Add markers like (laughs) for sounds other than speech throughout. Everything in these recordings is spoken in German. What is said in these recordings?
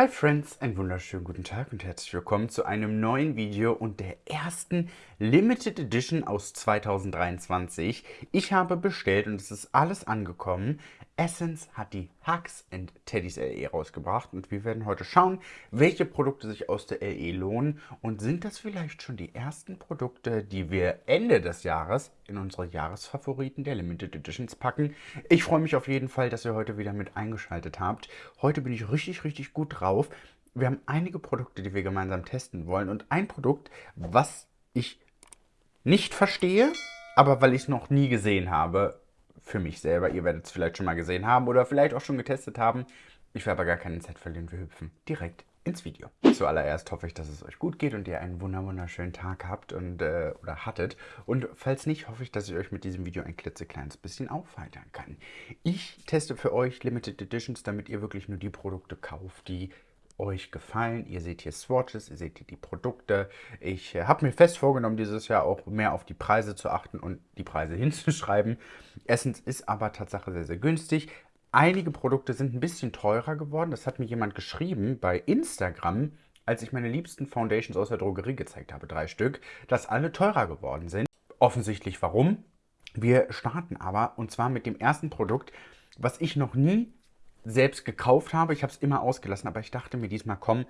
Hi Friends, einen wunderschönen guten Tag und herzlich willkommen zu einem neuen Video und der ersten Limited Edition aus 2023. Ich habe bestellt und es ist alles angekommen. Essence hat die Hugs and Teddies LE rausgebracht und wir werden heute schauen, welche Produkte sich aus der LE lohnen und sind das vielleicht schon die ersten Produkte, die wir Ende des Jahres in unsere Jahresfavoriten der Limited Editions packen. Ich freue mich auf jeden Fall, dass ihr heute wieder mit eingeschaltet habt. Heute bin ich richtig, richtig gut drauf. Wir haben einige Produkte, die wir gemeinsam testen wollen und ein Produkt, was ich nicht verstehe, aber weil ich es noch nie gesehen habe, für mich selber. Ihr werdet es vielleicht schon mal gesehen haben oder vielleicht auch schon getestet haben. Ich will aber gar keine Zeit verlieren. Wir hüpfen direkt ins Video. Zuallererst hoffe ich, dass es euch gut geht und ihr einen wunderschönen Tag habt und äh, oder hattet. Und falls nicht, hoffe ich, dass ich euch mit diesem Video ein klitzekleines bisschen aufheitern kann. Ich teste für euch Limited Editions, damit ihr wirklich nur die Produkte kauft, die euch gefallen. Ihr seht hier Swatches, ihr seht hier die Produkte. Ich äh, habe mir fest vorgenommen, dieses Jahr auch mehr auf die Preise zu achten und die Preise (laughs) hinzuschreiben. Essence ist aber Tatsache sehr, sehr günstig. Einige Produkte sind ein bisschen teurer geworden. Das hat mir jemand geschrieben bei Instagram, als ich meine liebsten Foundations aus der Drogerie gezeigt habe, drei Stück, dass alle teurer geworden sind. Offensichtlich warum. Wir starten aber und zwar mit dem ersten Produkt, was ich noch nie selbst gekauft habe. Ich habe es immer ausgelassen, aber ich dachte mir diesmal, komm,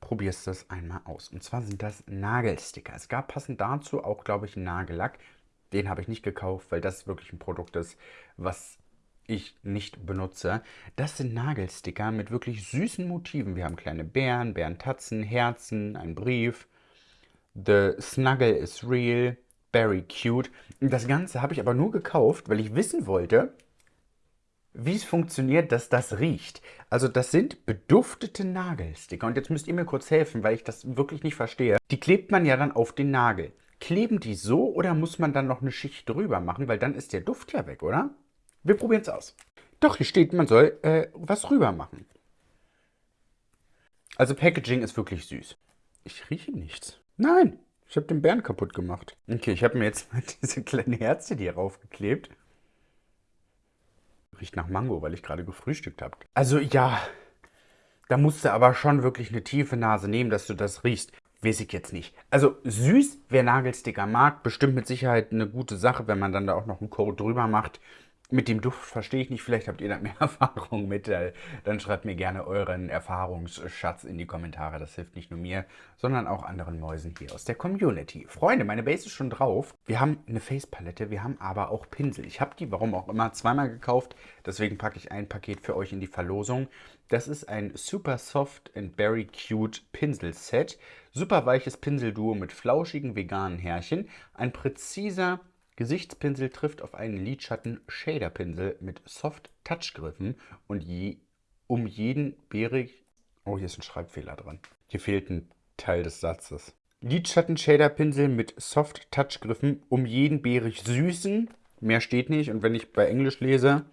probierst es einmal aus. Und zwar sind das Nagelsticker. Es gab passend dazu auch, glaube ich, einen Nagellack. Den habe ich nicht gekauft, weil das wirklich ein Produkt ist, was ich nicht benutze. Das sind Nagelsticker mit wirklich süßen Motiven. Wir haben kleine Bären, Bärentatzen, Herzen, einen Brief. The Snuggle is real, very cute. Das Ganze habe ich aber nur gekauft, weil ich wissen wollte, wie es funktioniert, dass das riecht. Also das sind beduftete Nagelsticker. Und jetzt müsst ihr mir kurz helfen, weil ich das wirklich nicht verstehe. Die klebt man ja dann auf den Nagel. Kleben die so oder muss man dann noch eine Schicht drüber machen? Weil dann ist der Duft ja weg, oder? Wir probieren es aus. Doch, hier steht, man soll äh, was rüber machen. Also Packaging ist wirklich süß. Ich rieche nichts. Nein, ich habe den Bären kaputt gemacht. Okay, ich habe mir jetzt mal (laughs) diese kleinen Herzen hier raufgeklebt. Riecht nach Mango, weil ich gerade gefrühstückt habe. Also ja, da musst du aber schon wirklich eine tiefe Nase nehmen, dass du das riechst. Weiß ich jetzt nicht. Also süß, wer Nagelsticker mag, bestimmt mit Sicherheit eine gute Sache, wenn man dann da auch noch einen Code drüber macht. Mit dem Duft verstehe ich nicht, vielleicht habt ihr da mehr (laughs) Erfahrung mit. Dann schreibt mir gerne euren Erfahrungsschatz in die Kommentare. Das hilft nicht nur mir, sondern auch anderen Mäusen hier aus der Community. Freunde, meine Base ist schon drauf. Wir haben eine Face-Palette, wir haben aber auch Pinsel. Ich habe die, warum auch immer, zweimal gekauft. Deswegen packe ich ein Paket für euch in die Verlosung. Das ist ein Super Soft and Very Cute Pinsel-Set. Super weiches Pinselduo mit flauschigen veganen Härchen. Ein präziser Gesichtspinsel trifft auf einen Lidschatten-Shader-Pinsel mit Soft-Touch-Griffen und je, um jeden bärig... Oh, hier ist ein Schreibfehler dran. Hier fehlt ein Teil des Satzes. Lidschatten-Shader-Pinsel mit Soft-Touch-Griffen um jeden bärig süßen, mehr steht nicht, und wenn ich bei Englisch lese,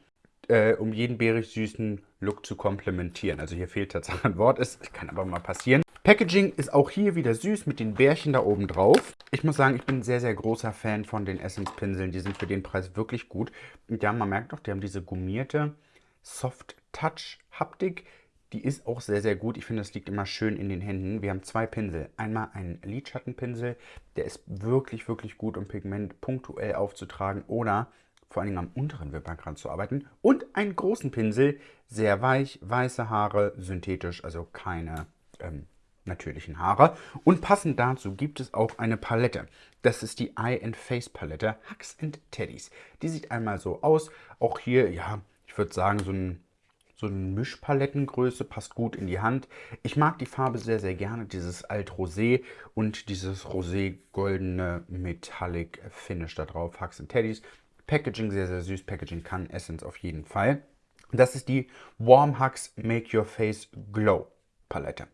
äh, um jeden bärig süßen Look zu komplementieren. Also hier fehlt tatsächlich ein Wort, es kann aber mal passieren. Packaging ist auch hier wieder süß mit den Bärchen da oben drauf. Ich muss sagen, ich bin sehr, sehr großer Fan von den Essence-Pinseln. Die sind für den Preis wirklich gut. Und ja, man merkt doch, die haben diese gummierte Soft-Touch-Haptik. Die ist auch sehr, sehr gut. Ich finde, das liegt immer schön in den Händen. Wir haben zwei Pinsel. Einmal einen Lidschattenpinsel. Der ist wirklich, wirklich gut, um Pigment punktuell aufzutragen oder vor allen Dingen am unteren Wimpernkranz zu arbeiten. Und einen großen Pinsel, sehr weich, weiße Haare, synthetisch, also keine ähm, natürlichen Haare. Und passend dazu gibt es auch eine Palette. Das ist die Eye and Face Palette Hugs and Teddies. Die sieht einmal so aus. Auch hier, ja, ich würde sagen, so ein so eine Mischpalettengröße, passt gut in die Hand. Ich mag die Farbe sehr, sehr gerne, dieses Alt Rosé und dieses Rosé-goldene Metallic Finish da drauf, Hugs and Teddies. Packaging sehr, sehr süß, Packaging kann Essence auf jeden Fall. Das ist die Warm Hugs Make Your Face Glow Palette.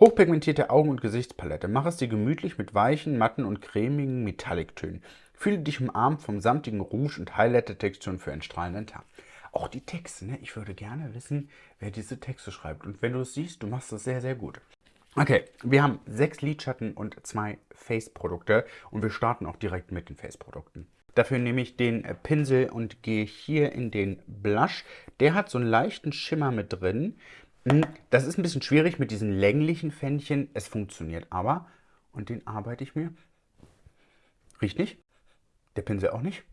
Hochpigmentierte Augen- und Gesichtspalette. Mach es dir gemütlich mit weichen, matten und cremigen Metallic-Tönen. Fühle dich umarmt vom samtigen Rouge und Highlighter-Texturen für einen strahlenden Tag. Auch die Texte, ne? Ich würde gerne wissen, wer diese Texte schreibt. Und wenn du es siehst, du machst das sehr, sehr gut. Okay, wir haben sechs Lidschatten und zwei Face-Produkte und wir starten auch direkt mit den Face-Produkten. Dafür nehme ich den Pinsel und gehe hier in den Blush. Der hat so einen leichten Schimmer mit drin. Hm, das ist ein bisschen schwierig mit diesen länglichen Fännchen. Es funktioniert aber. Und den arbeite ich mir. Riecht nicht. Der Pinsel auch nicht.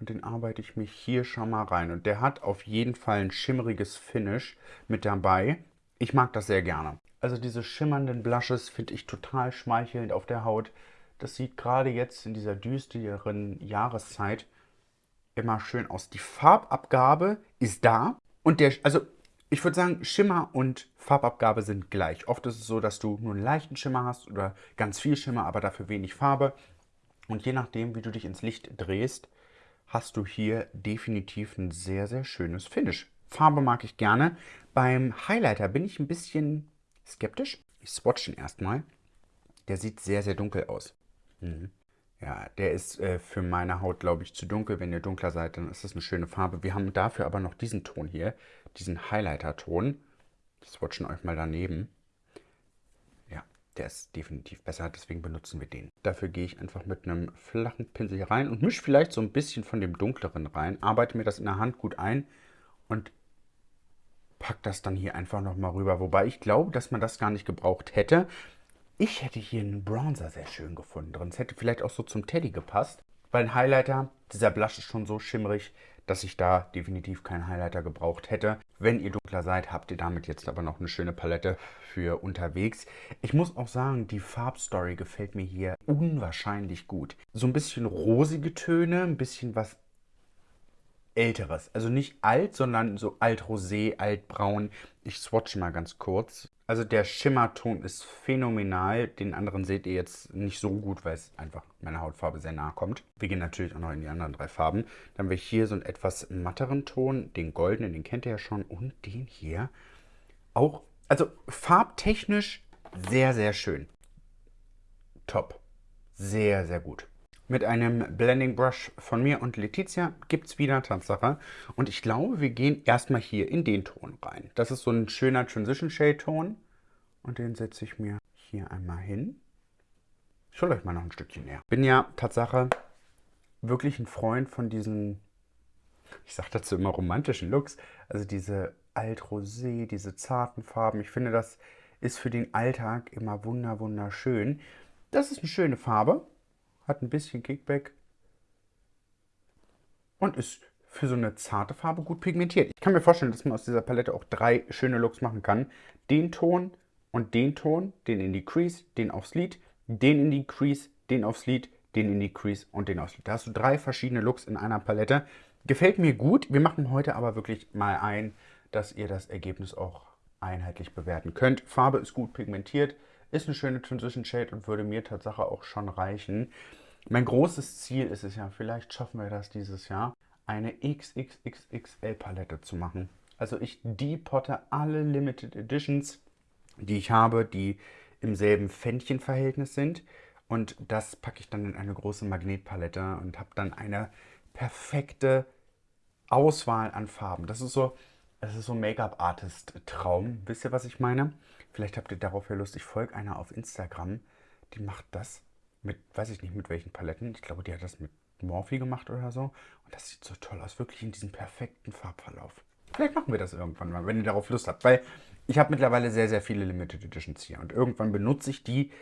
Und den arbeite ich mich hier schon mal rein. Und der hat auf jeden Fall ein schimmeriges Finish mit dabei. Ich mag das sehr gerne. Also diese schimmernden Blushes finde ich total schmeichelnd auf der Haut. Das sieht gerade jetzt in dieser düsteren Jahreszeit immer schön aus. Die Farbabgabe ist da. Und der, also ich würde sagen, Schimmer und Farbabgabe sind gleich. Oft ist es so, dass du nur einen leichten Schimmer hast oder ganz viel Schimmer, aber dafür wenig Farbe. Und je nachdem, wie du dich ins Licht drehst, hast du hier definitiv ein sehr, sehr schönes Finish. Farbe mag ich gerne. Beim Highlighter bin ich ein bisschen skeptisch. Ich swatche ihn erstmal. Der sieht sehr, sehr dunkel aus. Mhm. Ja, der ist äh, für meine Haut, glaube ich, zu dunkel. Wenn ihr dunkler seid, dann ist das eine schöne Farbe. Wir haben dafür aber noch diesen Ton hier, diesen Highlighter-Ton. Ich swatchen euch mal daneben. Ja, der ist definitiv besser, deswegen benutzen wir den. Dafür gehe ich einfach mit einem flachen Pinsel hier rein und mische vielleicht so ein bisschen von dem dunkleren rein. Arbeite mir das in der Hand gut ein und pack das dann hier einfach nochmal rüber. Wobei ich glaube, dass man das gar nicht gebraucht hätte. Ich hätte hier einen Bronzer sehr schön gefunden drin. Es hätte vielleicht auch so zum Teddy gepasst. Weil ein Highlighter, dieser Blush ist schon so schimmerig, dass ich da definitiv keinen Highlighter gebraucht hätte. Wenn ihr dunkler seid, habt ihr damit jetzt aber noch eine schöne Palette für unterwegs. Ich muss auch sagen, die Farbstory gefällt mir hier unwahrscheinlich gut. So ein bisschen rosige Töne, ein bisschen was älteres. Also nicht alt, sondern so alt-rosé, altbraun. Ich swatche mal ganz kurz. Also der Schimmerton ist phänomenal. Den anderen seht ihr jetzt nicht so gut, weil es einfach meiner Hautfarbe sehr nahe kommt. Wir gehen natürlich auch noch in die anderen drei Farben. Dann haben wir hier so einen etwas matteren Ton, den goldenen, den kennt ihr ja schon. Und den hier auch, also farbtechnisch sehr, sehr schön. Top. Sehr, sehr gut. Mit einem Blending Brush von mir und Letizia gibt es wieder Tatsache. Und ich glaube, wir gehen erstmal hier in den Ton rein. Das ist so ein schöner Transition Shade Ton. Und den setze ich mir hier einmal hin. Ich hole euch mal noch ein Stückchen näher. Bin ja Tatsache wirklich ein Freund von diesen, ich sage dazu immer romantischen Looks. Also diese Alt-Rosé, diese zarten Farben. Ich finde, das ist für den Alltag immer wunder wunderschön. Das ist eine schöne Farbe hat ein bisschen Kickback und ist für so eine zarte Farbe gut pigmentiert. Ich kann mir vorstellen, dass man aus dieser Palette auch drei schöne Looks machen kann. Den Ton und den Ton, den in die Crease, den aufs Lid, den in die Crease, den aufs Lid, den in die Crease und den aufs Lid. Da hast du drei verschiedene Looks in einer Palette. Gefällt mir gut. Wir machen heute aber wirklich mal ein, dass ihr das Ergebnis auch einheitlich bewerten könnt. Farbe ist gut pigmentiert. Ist eine schöne Transition Shade und würde mir tatsächlich auch schon reichen. Mein großes Ziel ist es ja, vielleicht schaffen wir das dieses Jahr, eine XXXXL Palette zu machen. Also ich depotte alle Limited Editions, die ich habe, die im selben Fändchenverhältnis sind. Und das packe ich dann in eine große Magnetpalette und habe dann eine perfekte Auswahl an Farben. Das ist so, das so Make-up-Artist-Traum. Wisst ihr, was ich meine? Vielleicht habt ihr darauf ja Lust. Ich folge einer auf Instagram, die macht das mit, weiß ich nicht mit welchen Paletten. Ich glaube, die hat das mit Morphe gemacht oder so. Und das sieht so toll aus, wirklich in diesem perfekten Farbverlauf. Vielleicht machen wir das irgendwann mal, wenn ihr darauf Lust habt. Weil ich habe mittlerweile sehr, sehr viele Limited Editions hier. Und irgendwann benutze ich die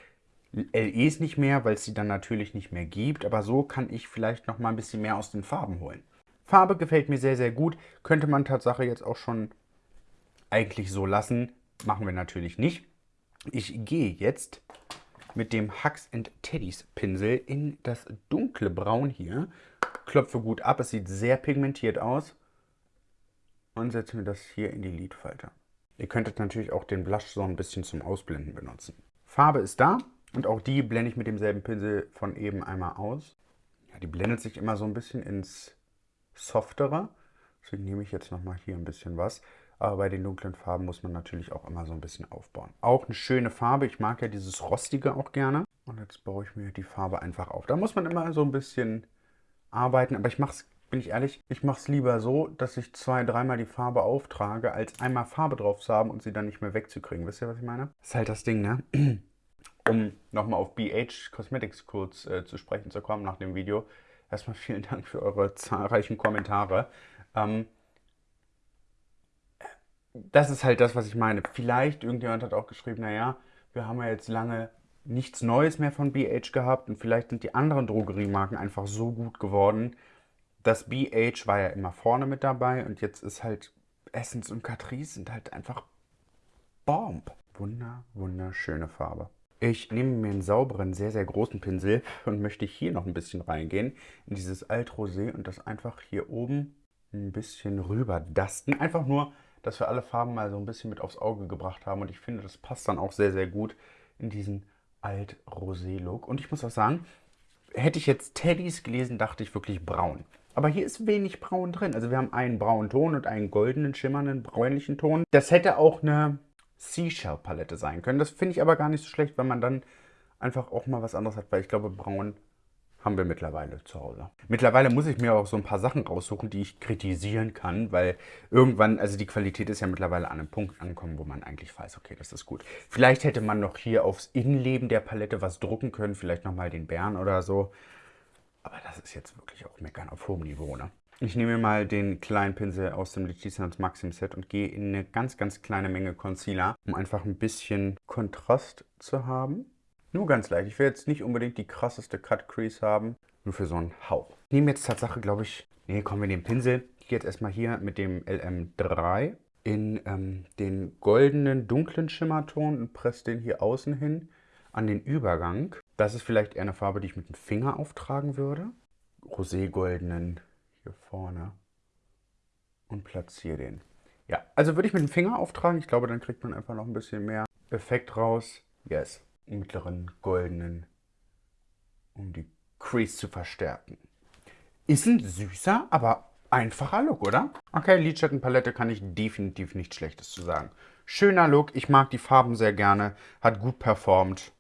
LEs nicht mehr, weil es sie dann natürlich nicht mehr gibt. Aber so kann ich vielleicht noch mal ein bisschen mehr aus den Farben holen. Farbe gefällt mir sehr, sehr gut. Könnte man Tatsache jetzt auch schon eigentlich so lassen. Machen wir natürlich nicht. Ich gehe jetzt mit dem Hugs Teddys Pinsel in das dunkle Braun hier. Klopfe gut ab, es sieht sehr pigmentiert aus. Und setze mir das hier in die Lidfalte. Ihr könntet natürlich auch den Blush so ein bisschen zum Ausblenden benutzen. Farbe ist da und auch die blende ich mit demselben Pinsel von eben einmal aus. Ja, die blendet sich immer so ein bisschen ins Softere. Deswegen nehme ich jetzt nochmal hier ein bisschen was. Aber bei den dunklen Farben muss man natürlich auch immer so ein bisschen aufbauen. Auch eine schöne Farbe. Ich mag ja dieses Rostige auch gerne. Und jetzt baue ich mir die Farbe einfach auf. Da muss man immer so ein bisschen arbeiten. Aber ich mache es, bin ich ehrlich, ich mache es lieber so, dass ich zwei, dreimal die Farbe auftrage, als einmal Farbe drauf zu haben und sie dann nicht mehr wegzukriegen. Wisst ihr, was ich meine? Das ist halt das Ding, ne? (clears throat) Um nochmal auf BH Cosmetics kurz äh, zu sprechen zu kommen nach dem Video. Erstmal vielen Dank für eure zahlreichen Kommentare. Ähm, das ist halt das, was ich meine. Vielleicht, irgendjemand hat auch geschrieben, naja, wir haben ja jetzt lange nichts Neues mehr von BH gehabt und vielleicht sind die anderen Drogeriemarken einfach so gut geworden. Das BH war ja immer vorne mit dabei und jetzt ist halt Essence und Catrice sind halt einfach Bomb. Wunder, wunderschöne Farbe. Ich nehme mir einen sauberen, sehr, sehr großen Pinsel und möchte hier noch ein bisschen reingehen in dieses Altrosé und das einfach hier oben ein bisschen rüber dusten. Einfach nur, dass wir alle Farben mal so ein bisschen mit aufs Auge gebracht haben und ich finde, das passt dann auch sehr, sehr gut in diesen Alt-Rosé-Look. Und ich muss auch sagen, hätte ich jetzt Teddys gelesen, dachte ich wirklich braun. Aber hier ist wenig braun drin. Also wir haben einen braunen Ton und einen goldenen, schimmernden, bräunlichen Ton. Das hätte auch eine Seashell-Palette sein können. Das finde ich aber gar nicht so schlecht, weil man dann einfach auch mal was anderes hat. Weil ich glaube, braun haben wir mittlerweile zu Hause. Mittlerweile muss ich mir auch so ein paar Sachen raussuchen, die ich kritisieren kann, weil irgendwann, also die Qualität ist ja mittlerweile an einem Punkt angekommen, wo man eigentlich weiß, okay, das ist gut. Vielleicht hätte man noch hier aufs Innenleben der Palette was drucken können, vielleicht nochmal den Bären oder so. Aber das ist jetzt wirklich auch meckern auf hohem Niveau, ne? Ich nehme mir mal den kleinen Pinsel aus dem Letizia Maxim Set und gehe in eine ganz, ganz kleine Menge Concealer, um einfach ein bisschen Kontrast zu haben. Nur ganz leicht. Ich will jetzt nicht unbedingt die krasseste Cut Crease haben, nur für so einen Hauch. Ich nehme jetzt Tatsache, glaube ich, nee, kommen wir den Pinsel. Ich gehe jetzt erstmal hier mit dem LM3 in ähm, den goldenen, dunklen Schimmerton und presse den hier außen hin an den Übergang. Das ist vielleicht eher eine Farbe, die ich mit dem Finger auftragen würde. Rosé-goldenen hier vorne und platziere den. Ja, also würde ich mit dem Finger auftragen. Ich glaube, dann kriegt man einfach noch ein bisschen mehr Effekt raus. Yes mittleren goldenen, um die Crease zu verstärken. Ist ein süßer, aber einfacher Look, oder? Okay, Lidschattenpalette kann ich definitiv nichts Schlechtes zu sagen. Schöner Look, ich mag die Farben sehr gerne, hat gut performt.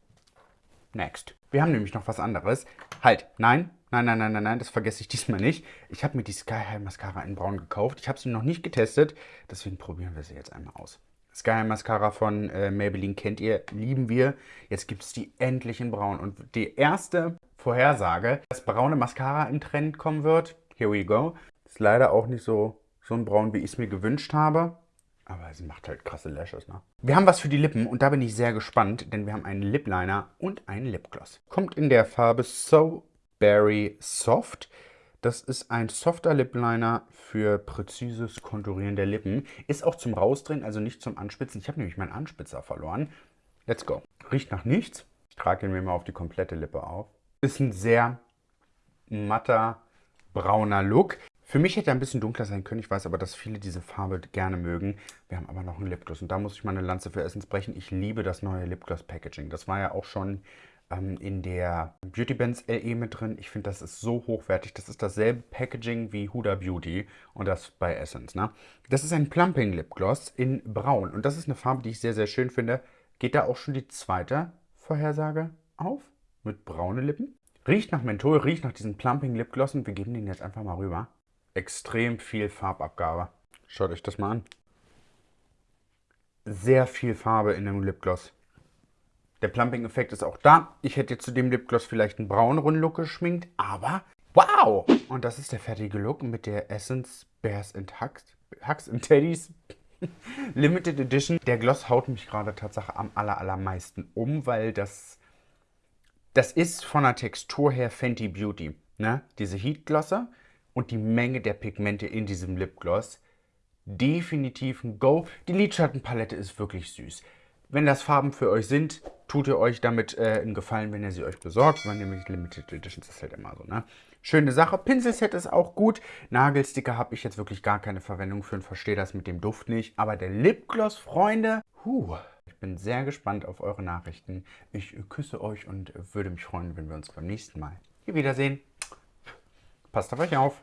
Next. Wir haben nämlich noch was anderes. Halt, nein, nein, nein, nein, nein, nein, das vergesse ich diesmal nicht. Ich habe mir die Sky High Mascara in Braun gekauft. Ich habe sie noch nicht getestet, deswegen probieren wir sie jetzt einmal aus. Sky Mascara von äh, Maybelline kennt ihr, lieben wir. Jetzt gibt es die endlich in braun. Und die erste Vorhersage, dass braune Mascara im Trend kommen wird, here we go. Ist leider auch nicht so, so ein braun, wie ich es mir gewünscht habe. Aber sie macht halt krasse Lashes, ne? Wir haben was für die Lippen und da bin ich sehr gespannt, denn wir haben einen Lip Liner und einen Lipgloss. Kommt in der Farbe So Berry Soft. Das ist ein softer Lip Liner für präzises Konturieren der Lippen. Ist auch zum Rausdrehen, also nicht zum Anspitzen. Ich habe nämlich meinen Anspitzer verloren. Let's go. Riecht nach nichts. Ich trage ihn mir mal auf die komplette Lippe auf. Ist ein sehr matter, brauner Look. Für mich hätte er ein bisschen dunkler sein können. Ich weiß aber, dass viele diese Farbe gerne mögen. Wir haben aber noch einen Lipgloss. Und da muss ich mal eine Lanze für Essence brechen. Ich liebe das neue Lipgloss Packaging. Das war ja auch schon ähm, in der Beauty Bands LE mit drin. Ich finde, das ist so hochwertig. Das ist dasselbe Packaging wie Huda Beauty und das bei Essence. Ne? Das ist ein Plumping Lip Gloss in Braun und das ist eine Farbe, die ich sehr, sehr schön finde. Geht da auch schon die zweite Vorhersage auf mit braune Lippen? Riecht nach Menthol, riecht nach diesem Plumping Lip Gloss und wir geben den jetzt einfach mal rüber. Extrem viel Farbabgabe. Schaut euch das mal an. Sehr viel Farbe in dem Lipgloss. Der Plumping-Effekt ist auch da. Ich hätte zu dem Lipgloss vielleicht einen brauneren Look geschminkt, aber wow! Und das ist der fertige Look mit der Essence Bears and Hugs, Hugs and Teddies (laughs) Limited Edition. Der Gloss haut mich gerade tatsächlich am aller, allermeisten um, weil das, das ist von der Textur her Fenty Beauty. Ne? Diese Heat Glosser und die Menge der Pigmente in diesem Lipgloss. Definitiv ein Go. Die Lidschattenpalette ist wirklich süß. Wenn das Farben für euch sind, tut ihr euch damit äh, einen Gefallen, wenn ihr sie euch besorgt. Weil nämlich Limited Editions ist halt immer so, ne? Schöne Sache. Pinselset ist auch gut. Nagelsticker habe ich jetzt wirklich gar keine Verwendung für und verstehe das mit dem Duft nicht. Aber der Lipgloss, Freunde, huh, ich bin sehr gespannt auf eure Nachrichten. Ich küsse euch und würde mich freuen, wenn wir uns beim nächsten Mal hier wiedersehen. Passt auf euch auf.